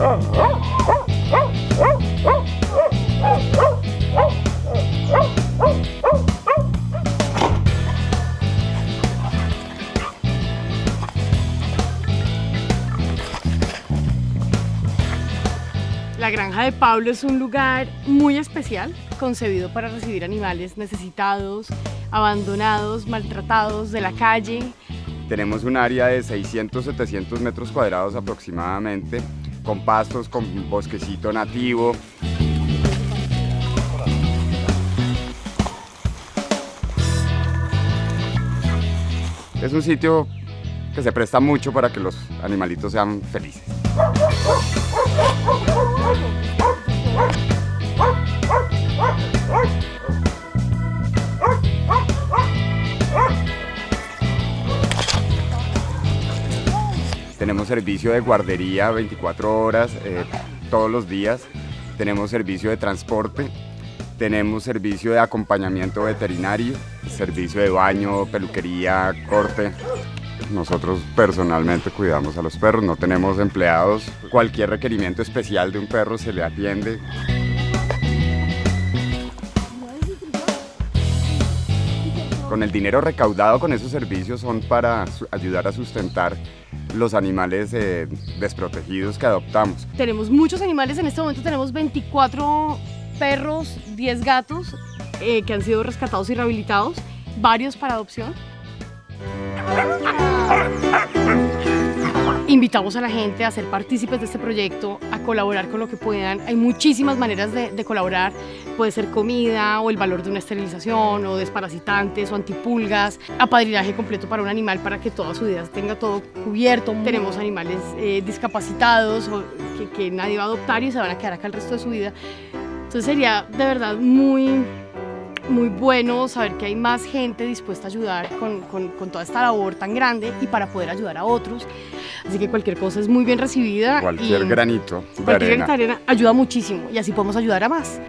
La granja de Pablo es un lugar muy especial, concebido para recibir animales necesitados, abandonados, maltratados de la calle. Tenemos un área de 600-700 metros cuadrados aproximadamente, con pastos, con bosquecito nativo. Es un sitio que se presta mucho para que los animalitos sean felices. Tenemos servicio de guardería 24 horas, eh, todos los días. Tenemos servicio de transporte. Tenemos servicio de acompañamiento veterinario, servicio de baño, peluquería, corte. Nosotros personalmente cuidamos a los perros, no tenemos empleados. Cualquier requerimiento especial de un perro se le atiende. Con el dinero recaudado con esos servicios son para ayudar a sustentar los animales eh, desprotegidos que adoptamos. Tenemos muchos animales, en este momento tenemos 24 perros, 10 gatos eh, que han sido rescatados y rehabilitados, varios para adopción. Invitamos a la gente a ser partícipes de este proyecto, a colaborar con lo que puedan. Hay muchísimas maneras de, de, colaborar. Puede ser comida o el valor de una esterilización o desparasitantes o antipulgas, apadrinaje completo para un animal para que toda su vida tenga todo cubierto. Tenemos animales eh, discapacitados o que, que nadie va a adoptar y se van a quedar acá el resto de su vida. Entonces sería de verdad muy, muy bueno saber que hay más gente dispuesta a ayudar con, con, con, toda esta labor tan grande y para poder ayudar a otros. Así que cualquier cosa es muy bien recibida. Cualquier y granito de cualquier arena. granito de arena ayuda muchísimo y así podemos ayudar a más.